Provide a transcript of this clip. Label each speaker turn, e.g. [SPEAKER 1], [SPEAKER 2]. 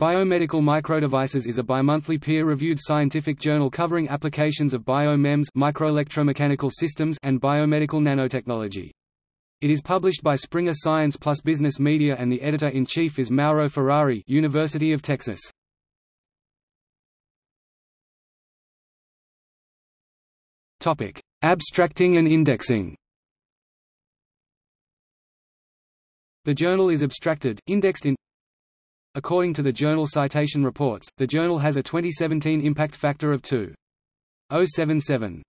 [SPEAKER 1] Biomedical Microdevices is a bimonthly peer-reviewed scientific journal covering applications of BioMEMS microelectromechanical systems and biomedical nanotechnology. It is published by Springer Science Plus Business Media and the editor-in-chief is Mauro Ferrari University of Texas. Abstracting and indexing The journal is abstracted, indexed in According to the Journal Citation Reports, the journal has a 2017 impact factor of 2.077.